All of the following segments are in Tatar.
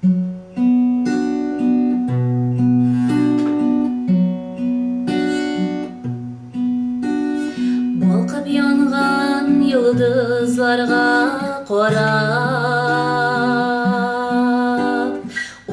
балқып янған йылдызларға қорап,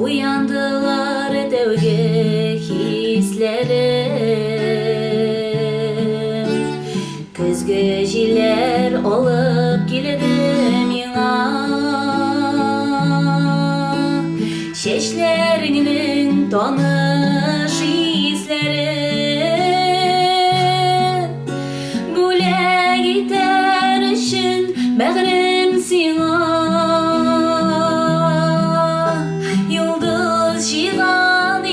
Уяндылар тәуге хислері көзгі желер олып келеді миңа эшләреңнең таныш исләре бүләк итәр өчен мәгърем сиңа йолдыз җиган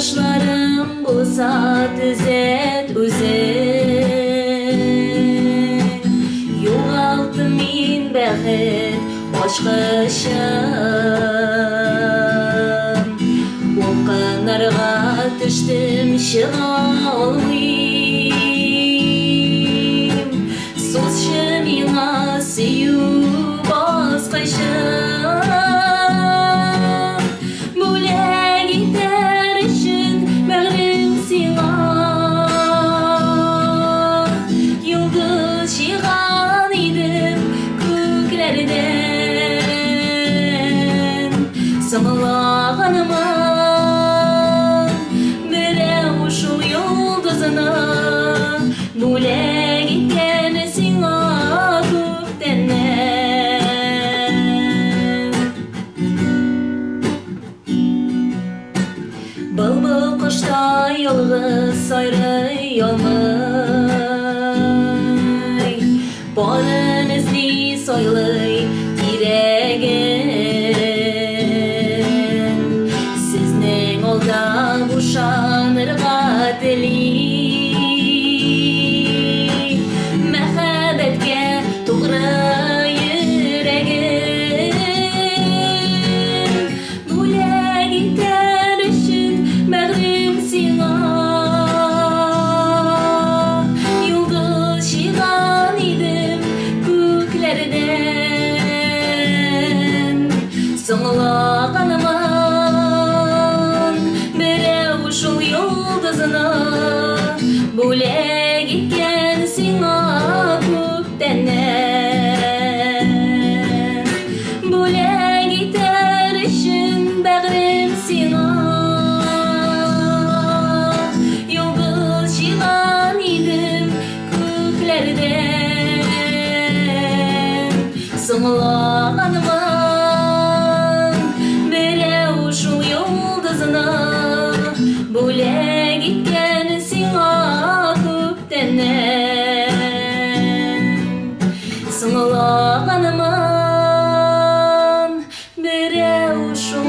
Қылышларым болса түзет өзің Юғалты мен бәхет қошқышым Оқынарға түштім шыға алмайым Созшы миңа сүю басқышым самаганман берә ул шул ялдыз ана мулег генә сиңа күптән балма йолғы сайры ямы борыны сий сойлый Наным берәу шу елда зана булег сиңа күптәнә Сөңнәләп берәу шу